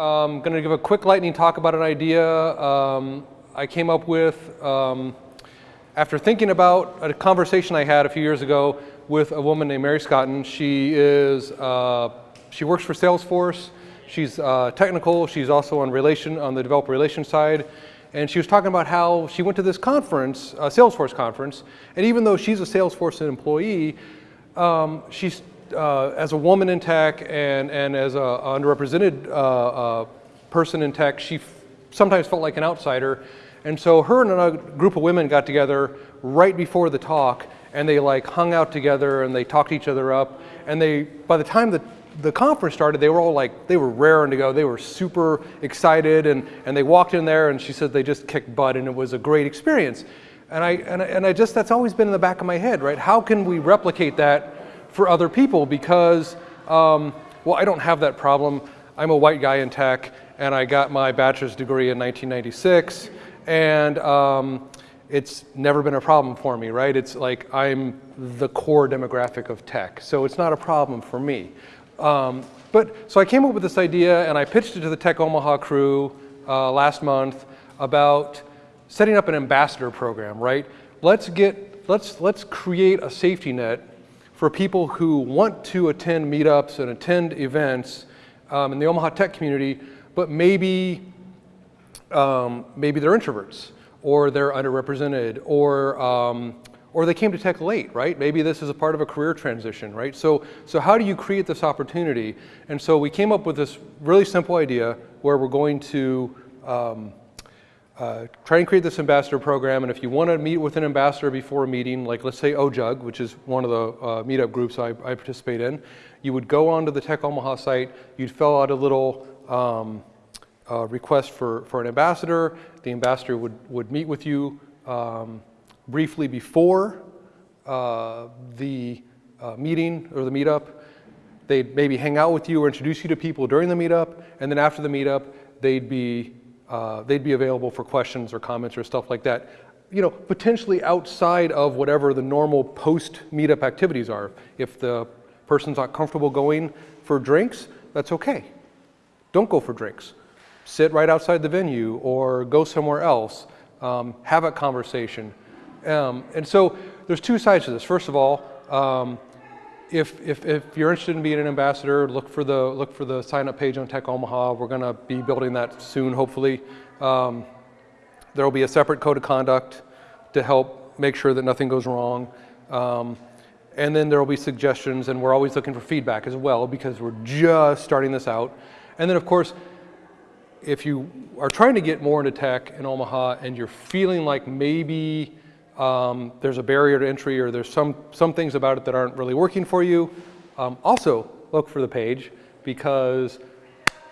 I'm going to give a quick lightning talk about an idea um, I came up with um, after thinking about a conversation I had a few years ago with a woman named Mary Scotton. She is, uh, she works for Salesforce. She's uh, technical. She's also on relation on the developer relations side. And she was talking about how she went to this conference, a Salesforce conference, and even though she's a Salesforce employee, um, she's uh, as a woman in tech and, and as an underrepresented uh, uh, person in tech, she sometimes felt like an outsider. And so her and a group of women got together right before the talk and they like hung out together and they talked each other up. And they, by the time the, the conference started, they were all like, they were raring to go. They were super excited and, and they walked in there and she said they just kicked butt and it was a great experience. And I, and I, and I just, that's always been in the back of my head, right? How can we replicate that for other people because, um, well, I don't have that problem. I'm a white guy in tech, and I got my bachelor's degree in 1996, and um, it's never been a problem for me, right? It's like I'm the core demographic of tech, so it's not a problem for me. Um, but so I came up with this idea, and I pitched it to the Tech Omaha crew uh, last month about setting up an ambassador program, right? Let's get, let's, let's create a safety net for people who want to attend meetups and attend events um, in the Omaha tech community, but maybe, um, maybe they're introverts or they're underrepresented or, um, or they came to tech late, right? Maybe this is a part of a career transition, right? So, so how do you create this opportunity? And so we came up with this really simple idea where we're going to um, uh, try and create this ambassador program, and if you want to meet with an ambassador before a meeting, like let's say OJUG, which is one of the uh, meetup groups I, I, participate in, you would go onto the Tech Omaha site, you'd fill out a little um, uh, request for, for an ambassador, the ambassador would, would meet with you um, briefly before uh, the uh, meeting or the meetup, they'd maybe hang out with you or introduce you to people during the meetup, and then after the meetup, they'd be uh, they'd be available for questions or comments or stuff like that. You know, potentially outside of whatever the normal post meetup activities are. If the person's not comfortable going for drinks, that's okay. Don't go for drinks. Sit right outside the venue or go somewhere else. Um, have a conversation. Um, and so there's two sides to this. First of all, um, if, if, if you're interested in being an ambassador, look for the, look for the sign up page on Tech Omaha. We're going to be building that soon, hopefully. Um, there will be a separate code of conduct to help make sure that nothing goes wrong. Um, and then there will be suggestions, and we're always looking for feedback as well because we're just starting this out. And then, of course, if you are trying to get more into tech in Omaha and you're feeling like maybe um, there's a barrier to entry or there's some, some things about it that aren't really working for you, um, also look for the page because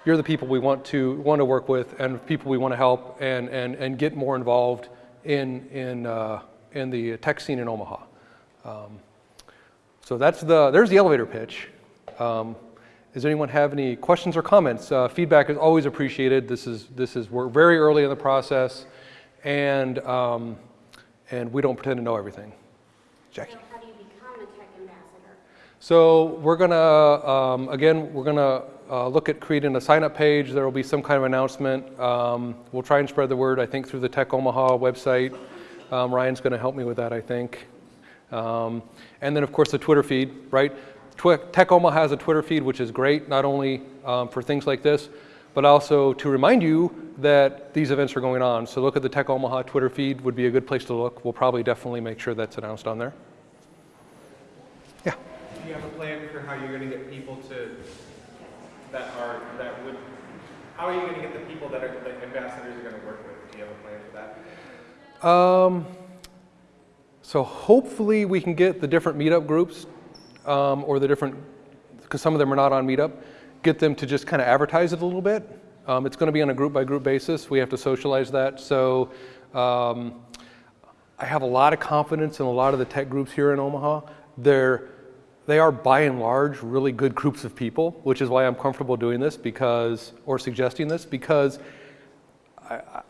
you're the people we want to, want to work with and people we want to help and, and, and get more involved in, in, uh, in the tech scene in Omaha. Um, so that's the, there's the elevator pitch. Um, does anyone have any questions or comments? Uh, feedback is always appreciated. This is, this is, we're very early in the process and um, and we don't pretend to know everything. Jackie. So how do you become a tech ambassador? So we're going to, um, again, we're going to uh, look at creating a sign-up page. There will be some kind of announcement. Um, we'll try and spread the word, I think, through the Tech Omaha website. Um, Ryan's going to help me with that, I think. Um, and then, of course, the Twitter feed, right? Tech Omaha has a Twitter feed, which is great, not only um, for things like this, but also to remind you that these events are going on. So look at the Tech Omaha Twitter feed would be a good place to look. We'll probably definitely make sure that's announced on there. Yeah. Do you have a plan for how you're going to get people to that are that would how are you going to get the people that are the ambassadors are going to work with? Do you have a plan for that? Um, so hopefully we can get the different meetup groups um, or the different because some of them are not on meetup get them to just kind of advertise it a little bit. Um, it's going to be on a group by group basis. We have to socialize that. So um, I have a lot of confidence in a lot of the tech groups here in Omaha. They're, they are by and large really good groups of people, which is why I'm comfortable doing this because, or suggesting this because I,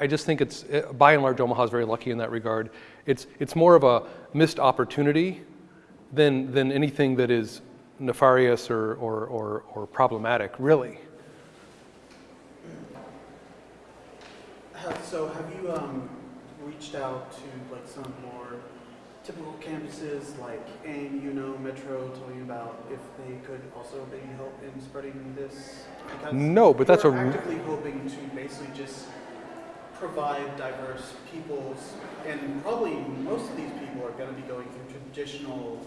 I just think it's, by and large, Omaha is very lucky in that regard. It's, it's more of a missed opportunity than, than anything that is nefarious or, or, or, or problematic, really. So have you um, reached out to like some more typical campuses like AIM, know, Metro, you about if they could also maybe help in spreading this? Because No, but that's a- actively hoping to basically just provide diverse peoples, and probably most of these people are going to be going through traditional,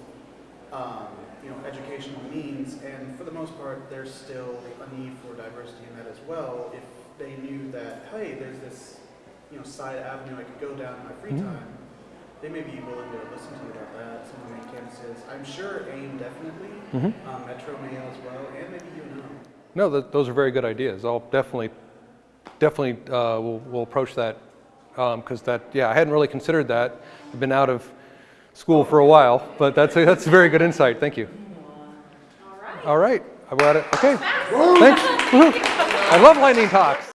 um, you know, educational means, and for the most part, there's still a need for diversity in that as well. If they knew that, hey, there's this, you know, side avenue I could go down in my free Mhm. time, they may be willing to listen to me about that. Some of the main campuses, I'm sure AIM definitely, Mhm. um, Metro may as well, and maybe UNO. No, th- those are very good ideas. I'll definitely, definitely, uh, we'll, we'll approach that, because that, yeah, I hadn't really considered that. I've been out of school for a while, but that's, a- that's a very good insight. Thank you. All right. All right, I've got it. Okay, thanks. I love lightning talks.